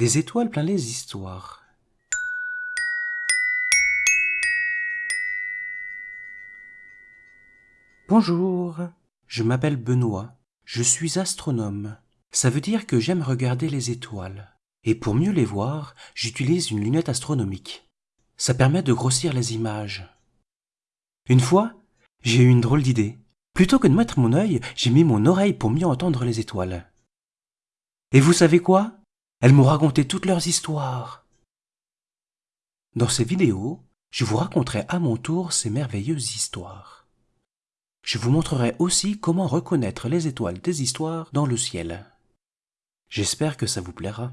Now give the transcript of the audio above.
Des étoiles plein les histoires. Bonjour, je m'appelle Benoît, je suis astronome. Ça veut dire que j'aime regarder les étoiles. Et pour mieux les voir, j'utilise une lunette astronomique. Ça permet de grossir les images. Une fois, j'ai eu une drôle d'idée. Plutôt que de mettre mon œil, j'ai mis mon oreille pour mieux entendre les étoiles. Et vous savez quoi? Elles m'ont raconté toutes leurs histoires. Dans ces vidéos, je vous raconterai à mon tour ces merveilleuses histoires. Je vous montrerai aussi comment reconnaître les étoiles des histoires dans le ciel. J'espère que ça vous plaira.